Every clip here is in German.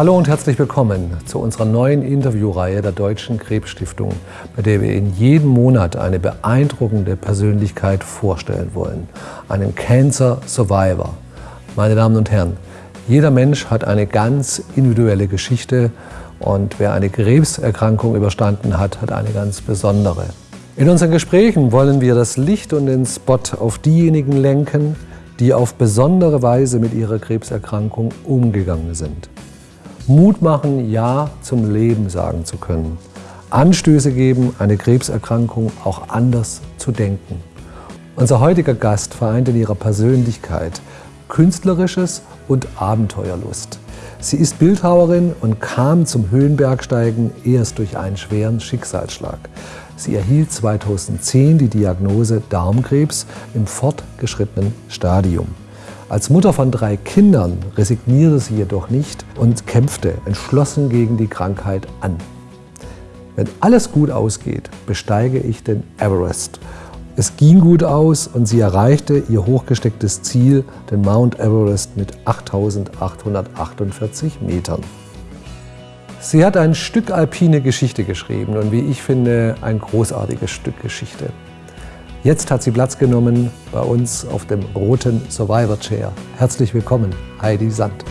Hallo und herzlich willkommen zu unserer neuen Interviewreihe der Deutschen Krebsstiftung, bei der wir Ihnen jeden Monat eine beeindruckende Persönlichkeit vorstellen wollen. Einen Cancer Survivor. Meine Damen und Herren, jeder Mensch hat eine ganz individuelle Geschichte und wer eine Krebserkrankung überstanden hat, hat eine ganz besondere. In unseren Gesprächen wollen wir das Licht und den Spot auf diejenigen lenken, die auf besondere Weise mit ihrer Krebserkrankung umgegangen sind. Mut machen, Ja zum Leben sagen zu können. Anstöße geben, eine Krebserkrankung auch anders zu denken. Unser heutiger Gast vereint in ihrer Persönlichkeit Künstlerisches und Abenteuerlust. Sie ist Bildhauerin und kam zum Höhenbergsteigen erst durch einen schweren Schicksalsschlag. Sie erhielt 2010 die Diagnose Darmkrebs im fortgeschrittenen Stadium. Als Mutter von drei Kindern resignierte sie jedoch nicht und kämpfte entschlossen gegen die Krankheit an. Wenn alles gut ausgeht, besteige ich den Everest. Es ging gut aus und sie erreichte ihr hochgestecktes Ziel, den Mount Everest mit 8848 Metern. Sie hat ein Stück alpine Geschichte geschrieben und wie ich finde, ein großartiges Stück Geschichte. Jetzt hat sie Platz genommen bei uns auf dem roten Survivor Chair. Herzlich willkommen, Heidi Sand.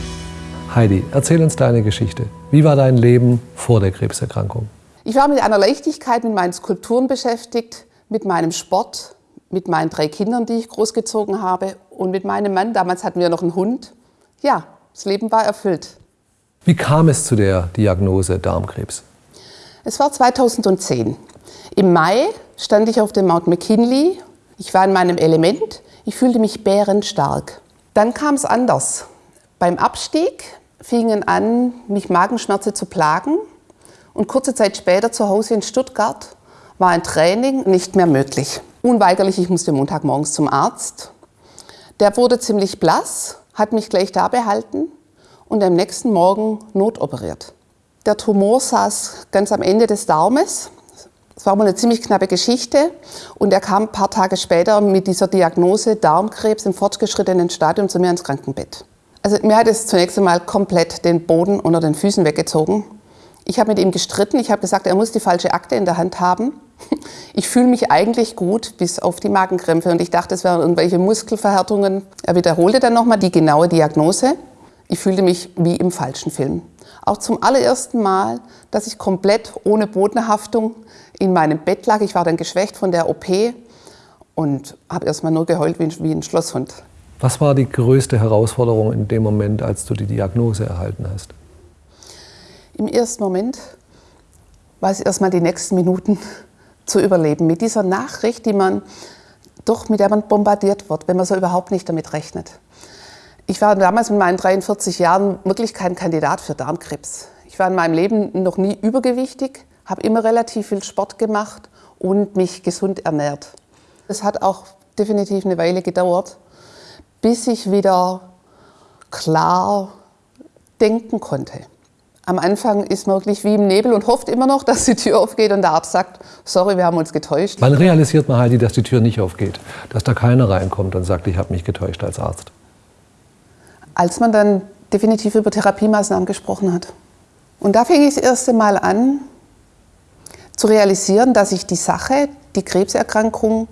Heidi, erzähl uns deine Geschichte. Wie war dein Leben vor der Krebserkrankung? Ich war mit einer Leichtigkeit mit meinen Skulpturen beschäftigt, mit meinem Sport, mit meinen drei Kindern, die ich großgezogen habe und mit meinem Mann. Damals hatten wir noch einen Hund. Ja, das Leben war erfüllt. Wie kam es zu der Diagnose Darmkrebs? Es war 2010. Im Mai stand ich auf dem Mount McKinley. Ich war in meinem Element. Ich fühlte mich bärenstark. Dann kam es anders. Beim Abstieg fingen an, mich Magenschmerzen zu plagen. Und kurze Zeit später zu Hause in Stuttgart war ein Training nicht mehr möglich. Unweigerlich, ich musste Montagmorgens zum Arzt. Der wurde ziemlich blass, hat mich gleich da behalten und am nächsten Morgen notoperiert. Der Tumor saß ganz am Ende des Daumes es war mal eine ziemlich knappe Geschichte und er kam ein paar Tage später mit dieser Diagnose Darmkrebs im fortgeschrittenen Stadium zu mir ins Krankenbett. Also mir hat es zunächst einmal komplett den Boden unter den Füßen weggezogen. Ich habe mit ihm gestritten, ich habe gesagt, er muss die falsche Akte in der Hand haben. Ich fühle mich eigentlich gut, bis auf die Magenkrämpfe und ich dachte, es wären irgendwelche Muskelverhärtungen. Er wiederholte dann nochmal die genaue Diagnose. Ich fühlte mich wie im falschen Film. Auch zum allerersten Mal, dass ich komplett ohne Bodenhaftung in meinem Bett lag. Ich war dann geschwächt von der OP und habe erstmal nur geheult wie ein Schlosshund. Was war die größte Herausforderung in dem Moment, als du die Diagnose erhalten hast? Im ersten Moment war es erstmal die nächsten Minuten zu überleben. Mit dieser Nachricht, die man doch mit der man bombardiert wird, wenn man so überhaupt nicht damit rechnet. Ich war damals mit meinen 43 Jahren wirklich kein Kandidat für Darmkrebs. Ich war in meinem Leben noch nie übergewichtig, habe immer relativ viel Sport gemacht und mich gesund ernährt. Es hat auch definitiv eine Weile gedauert, bis ich wieder klar denken konnte. Am Anfang ist man wirklich wie im Nebel und hofft immer noch, dass die Tür aufgeht und der Arzt sagt, sorry, wir haben uns getäuscht. Wann realisiert man halt, dass die Tür nicht aufgeht? Dass da keiner reinkommt und sagt, ich habe mich getäuscht als Arzt? Als man dann definitiv über Therapiemaßnahmen gesprochen hat. Und da fing ich das erste Mal an, zu realisieren, dass ich die Sache, die Krebserkrankung,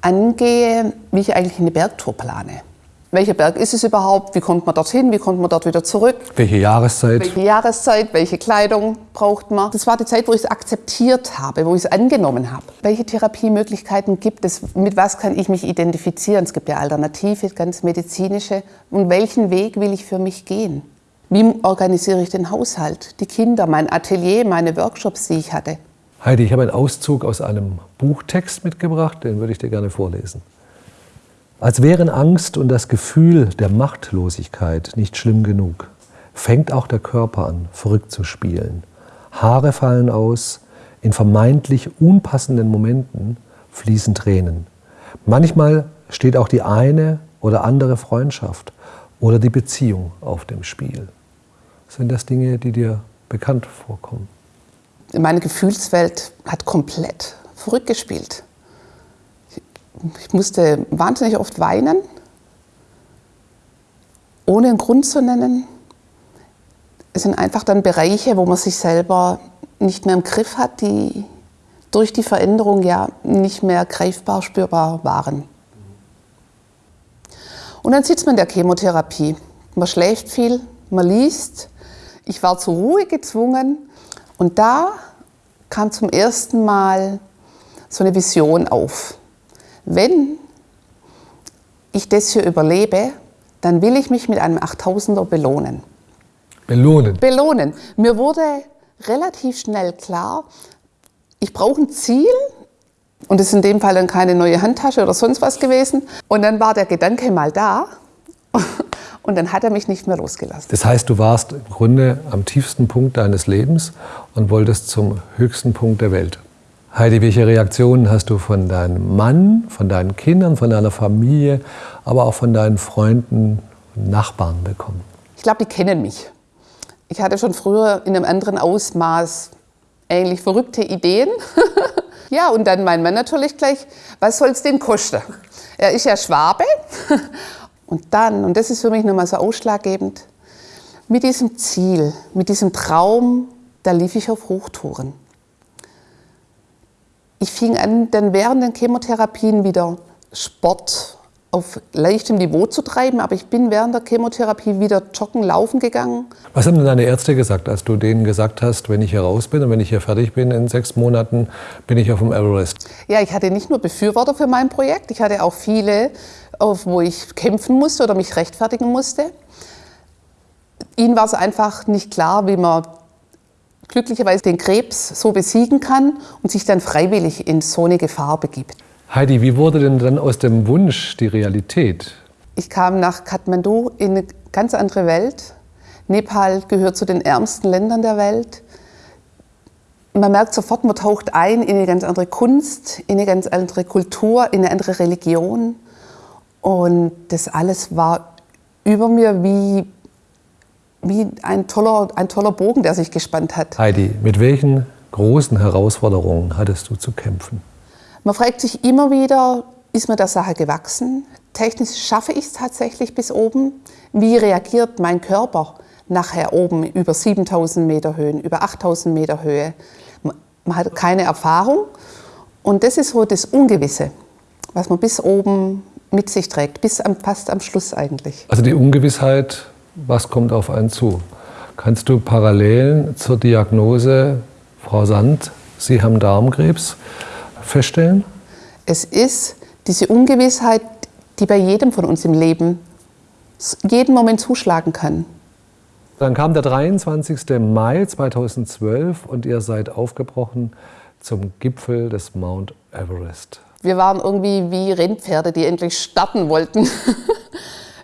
angehe, wie ich eigentlich eine Bergtour plane. Welcher Berg ist es überhaupt? Wie kommt man dorthin? Wie kommt man dort wieder zurück? Welche Jahreszeit? Welche Jahreszeit? Welche Kleidung braucht man? Das war die Zeit, wo ich es akzeptiert habe, wo ich es angenommen habe. Welche Therapiemöglichkeiten gibt es? Mit was kann ich mich identifizieren? Es gibt ja alternative, ganz medizinische. Und welchen Weg will ich für mich gehen? Wie organisiere ich den Haushalt, die Kinder, mein Atelier, meine Workshops, die ich hatte? Heidi, ich habe einen Auszug aus einem Buchtext mitgebracht, den würde ich dir gerne vorlesen. Als wären Angst und das Gefühl der Machtlosigkeit nicht schlimm genug, fängt auch der Körper an, verrückt zu spielen. Haare fallen aus, in vermeintlich unpassenden Momenten fließen Tränen. Manchmal steht auch die eine oder andere Freundschaft oder die Beziehung auf dem Spiel. Sind das Dinge, die dir bekannt vorkommen? Meine Gefühlswelt hat komplett verrückt gespielt. Ich musste wahnsinnig oft weinen, ohne einen Grund zu nennen. es sind einfach dann Bereiche, wo man sich selber nicht mehr im Griff hat, die durch die Veränderung ja nicht mehr greifbar spürbar waren. Und dann sitzt man in der Chemotherapie. Man schläft viel, man liest. Ich war zur Ruhe gezwungen und da kam zum ersten Mal so eine Vision auf. Wenn ich das hier überlebe, dann will ich mich mit einem 8000er belohnen. Belohnen? Belohnen. Mir wurde relativ schnell klar, ich brauche ein Ziel und es ist in dem Fall dann keine neue Handtasche oder sonst was gewesen. Und dann war der Gedanke mal da und dann hat er mich nicht mehr losgelassen. Das heißt, du warst im Grunde am tiefsten Punkt deines Lebens und wolltest zum höchsten Punkt der Welt. Heidi, welche Reaktionen hast du von deinem Mann, von deinen Kindern, von deiner Familie, aber auch von deinen Freunden und Nachbarn bekommen? Ich glaube, die kennen mich. Ich hatte schon früher in einem anderen Ausmaß eigentlich verrückte Ideen. ja, und dann mein Mann natürlich gleich, was soll es denn kosten? Er ist ja Schwabe. Und dann, und das ist für mich nochmal so ausschlaggebend, mit diesem Ziel, mit diesem Traum, da lief ich auf Hochtouren. Ich fing an, dann während den Chemotherapien wieder Sport auf leichtem Niveau zu treiben, aber ich bin während der Chemotherapie wieder joggen, laufen gegangen. Was haben denn deine Ärzte gesagt, als du denen gesagt hast, wenn ich hier raus bin und wenn ich hier fertig bin in sechs Monaten, bin ich auf dem Everest? Ja, ich hatte nicht nur Befürworter für mein Projekt, ich hatte auch viele, wo ich kämpfen musste oder mich rechtfertigen musste. Ihnen war es einfach nicht klar, wie man glücklicherweise den Krebs so besiegen kann und sich dann freiwillig in so eine Gefahr begibt. Heidi, wie wurde denn dann aus dem Wunsch die Realität? Ich kam nach Kathmandu in eine ganz andere Welt. Nepal gehört zu den ärmsten Ländern der Welt. Man merkt sofort, man taucht ein in eine ganz andere Kunst, in eine ganz andere Kultur, in eine andere Religion. Und das alles war über mir wie, wie ein, toller, ein toller Bogen, der sich gespannt hat. Heidi, mit welchen großen Herausforderungen hattest du zu kämpfen? Man fragt sich immer wieder, ist mir der Sache gewachsen? Technisch schaffe ich es tatsächlich bis oben? Wie reagiert mein Körper nachher oben über 7000 Meter Höhen, über 8000 Meter Höhe? Man hat keine Erfahrung und das ist so das Ungewisse, was man bis oben mit sich trägt, bis am, fast am Schluss eigentlich. Also die Ungewissheit, was kommt auf einen zu? Kannst du Parallelen zur Diagnose, Frau Sand, Sie haben Darmkrebs, feststellen? Es ist diese Ungewissheit, die bei jedem von uns im Leben jeden Moment zuschlagen kann. Dann kam der 23. Mai 2012 und ihr seid aufgebrochen zum Gipfel des Mount Everest. Wir waren irgendwie wie Rennpferde, die endlich starten wollten.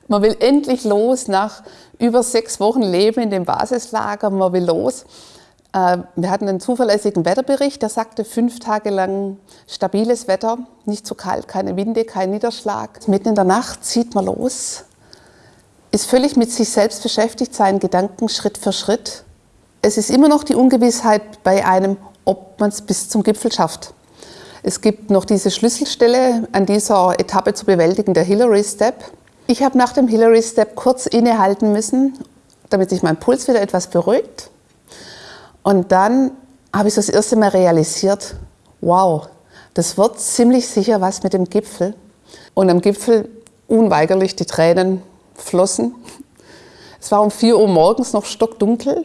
man will endlich los nach über sechs Wochen Leben in dem Basislager. Man will los. Äh, wir hatten einen zuverlässigen Wetterbericht, der sagte fünf Tage lang stabiles Wetter, nicht zu kalt, keine Winde, kein Niederschlag. Mitten in der Nacht zieht man los, ist völlig mit sich selbst beschäftigt, seinen Gedanken Schritt für Schritt. Es ist immer noch die Ungewissheit bei einem, ob man es bis zum Gipfel schafft. Es gibt noch diese Schlüsselstelle an dieser Etappe zu bewältigen, der Hillary Step. Ich habe nach dem Hillary Step kurz innehalten müssen, damit sich mein Puls wieder etwas beruhigt. Und dann habe ich das erste Mal realisiert, wow, das wird ziemlich sicher was mit dem Gipfel. Und am Gipfel unweigerlich die Tränen flossen. Es war um 4 Uhr morgens noch stockdunkel,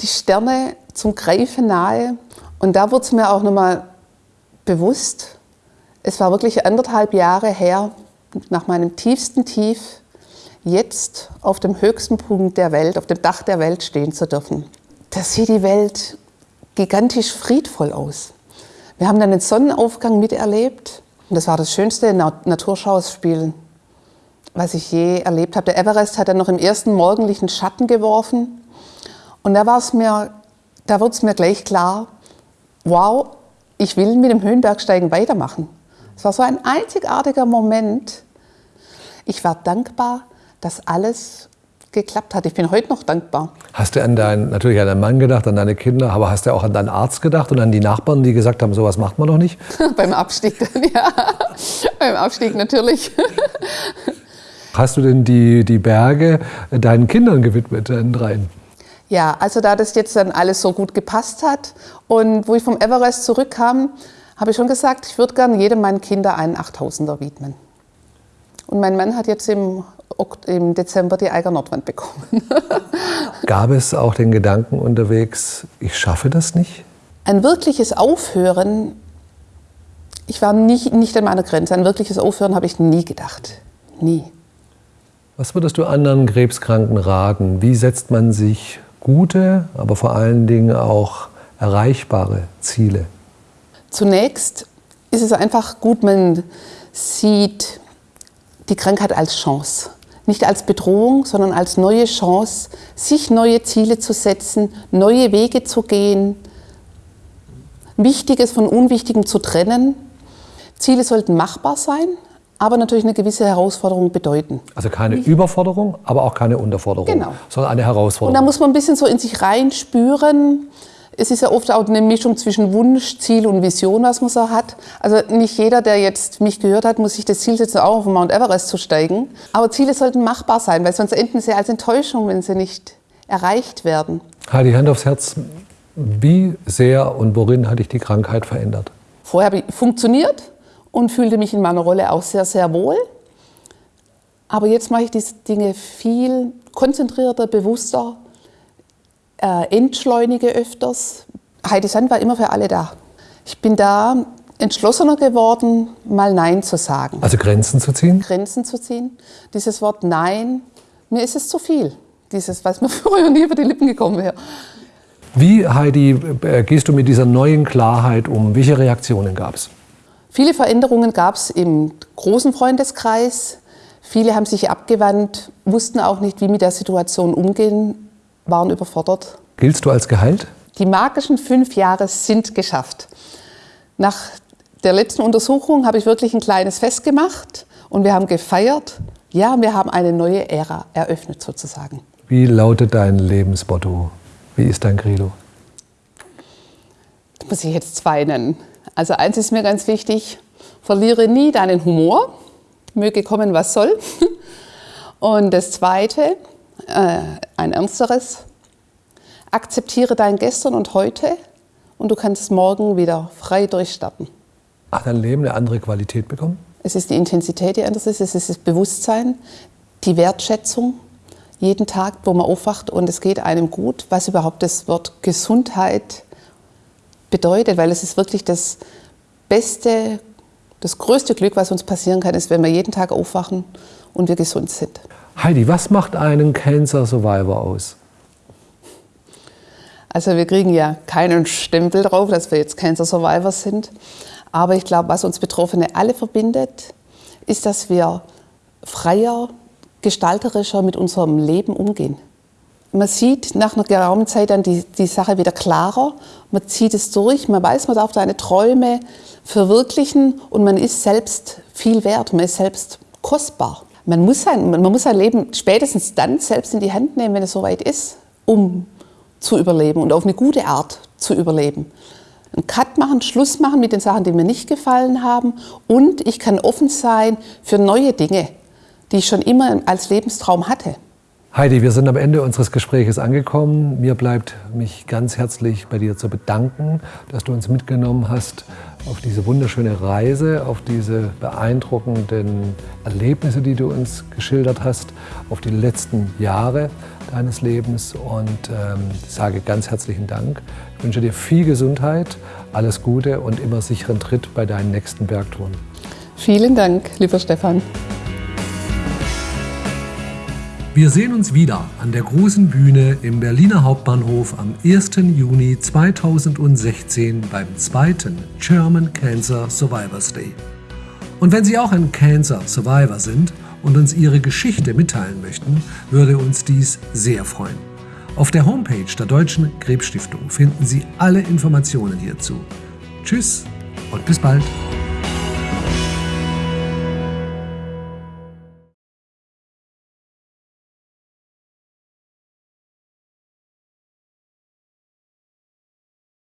die Sterne zum Greifen nahe. Und da wurde es mir auch nochmal bewusst, es war wirklich anderthalb Jahre her, nach meinem tiefsten Tief, jetzt auf dem höchsten Punkt der Welt, auf dem Dach der Welt stehen zu dürfen. Da sieht die Welt gigantisch friedvoll aus. Wir haben dann den Sonnenaufgang miterlebt und das war das schönste Naturschauspiel, was ich je erlebt habe. Der Everest hat dann noch im ersten morgendlichen Schatten geworfen und da da wurde es mir gleich klar, wow, ich will mit dem Höhenbergsteigen weitermachen. Es war so ein einzigartiger Moment. Ich war dankbar, dass alles geklappt hat. Ich bin heute noch dankbar. Hast du an deinen, natürlich an deinen Mann gedacht, an deine Kinder, aber hast du auch an deinen Arzt gedacht und an die Nachbarn, die gesagt haben, sowas macht man doch nicht? Beim Abstieg dann, ja. Beim Abstieg natürlich. Hast du denn die, die Berge deinen Kindern gewidmet, deinen dreien? Ja, also da das jetzt dann alles so gut gepasst hat und wo ich vom Everest zurückkam, habe ich schon gesagt, ich würde gerne jedem meiner Kinder einen 8000er widmen. Und mein Mann hat jetzt im, im Dezember die Eiger Nordwand bekommen. Gab es auch den Gedanken unterwegs, ich schaffe das nicht? Ein wirkliches Aufhören, ich war nicht, nicht an meiner Grenze, ein wirkliches Aufhören habe ich nie gedacht. Nie. Was würdest du anderen Krebskranken raten? Wie setzt man sich gute, aber vor allen Dingen auch erreichbare Ziele? Zunächst ist es einfach gut, man sieht die Krankheit als Chance. Nicht als Bedrohung, sondern als neue Chance, sich neue Ziele zu setzen, neue Wege zu gehen, Wichtiges von Unwichtigem zu trennen. Ziele sollten machbar sein, aber natürlich eine gewisse Herausforderung bedeuten. Also keine Überforderung, aber auch keine Unterforderung, genau. sondern eine Herausforderung. Und da muss man ein bisschen so in sich reinspüren, es ist ja oft auch eine Mischung zwischen Wunsch, Ziel und Vision, was man so hat. Also nicht jeder, der jetzt mich gehört hat, muss sich das Ziel setzen, auch auf den Mount Everest zu steigen. Aber Ziele sollten machbar sein, weil sonst enden sie als Enttäuschung, wenn sie nicht erreicht werden. Heidi, Hand aufs Herz. Wie sehr und worin hat dich die Krankheit verändert? Vorher habe ich funktioniert und fühlte mich in meiner Rolle auch sehr, sehr wohl. Aber jetzt mache ich diese Dinge viel konzentrierter, bewusster äh, entschleunige öfters. Heidi Sand war immer für alle da. Ich bin da entschlossener geworden, mal Nein zu sagen. Also Grenzen zu ziehen? Grenzen zu ziehen. Dieses Wort Nein, mir ist es zu viel. Dieses, was mir früher nie über die Lippen gekommen wäre. Wie, Heidi, äh, gehst du mit dieser neuen Klarheit um? Welche Reaktionen gab es? Viele Veränderungen gab es im großen Freundeskreis. Viele haben sich abgewandt, wussten auch nicht, wie mit der Situation umgehen waren überfordert. Giltst du als geheilt? Die magischen fünf Jahre sind geschafft. Nach der letzten Untersuchung habe ich wirklich ein kleines Fest gemacht und wir haben gefeiert. Ja, wir haben eine neue Ära eröffnet sozusagen. Wie lautet dein Lebensmotto? Wie ist dein Credo? Das muss ich jetzt zwei nennen. Also eins ist mir ganz wichtig, verliere nie deinen Humor, möge kommen, was soll. Und das zweite, äh, ein ernsteres. Akzeptiere dein Gestern und heute und du kannst morgen wieder frei durchstarten. Hat dein Leben eine andere Qualität bekommen? Es ist die Intensität, die anders ist. Es ist das Bewusstsein, die Wertschätzung. Jeden Tag, wo man aufwacht und es geht einem gut, was überhaupt das Wort Gesundheit bedeutet, weil es ist wirklich das beste, das größte Glück, was uns passieren kann, ist, wenn wir jeden Tag aufwachen und wir gesund sind. Heidi, was macht einen Cancer Survivor aus? Also wir kriegen ja keinen Stempel drauf, dass wir jetzt Cancer Survivors sind. Aber ich glaube, was uns Betroffene alle verbindet, ist, dass wir freier, gestalterischer mit unserem Leben umgehen. Man sieht nach einer geraumen Zeit dann die, die Sache wieder klarer, man zieht es durch, man weiß, man darf seine Träume verwirklichen und man ist selbst viel wert, man ist selbst kostbar man muss, sein, man muss sein Leben spätestens dann selbst in die Hand nehmen, wenn es soweit ist, um zu überleben und auf eine gute Art zu überleben. Einen Cut machen, Schluss machen mit den Sachen, die mir nicht gefallen haben und ich kann offen sein für neue Dinge, die ich schon immer als Lebenstraum hatte. Heidi, wir sind am Ende unseres Gespräches angekommen. Mir bleibt mich ganz herzlich bei dir zu bedanken, dass du uns mitgenommen hast auf diese wunderschöne Reise, auf diese beeindruckenden Erlebnisse, die du uns geschildert hast, auf die letzten Jahre deines Lebens. Und ähm, sage ganz herzlichen Dank. Ich wünsche dir viel Gesundheit, alles Gute und immer sicheren Tritt bei deinen nächsten Bergtouren. Vielen Dank, lieber Stefan. Wir sehen uns wieder an der großen Bühne im Berliner Hauptbahnhof am 1. Juni 2016 beim zweiten German Cancer Survivors Day. Und wenn Sie auch ein Cancer Survivor sind und uns Ihre Geschichte mitteilen möchten, würde uns dies sehr freuen. Auf der Homepage der Deutschen Krebsstiftung finden Sie alle Informationen hierzu. Tschüss und bis bald.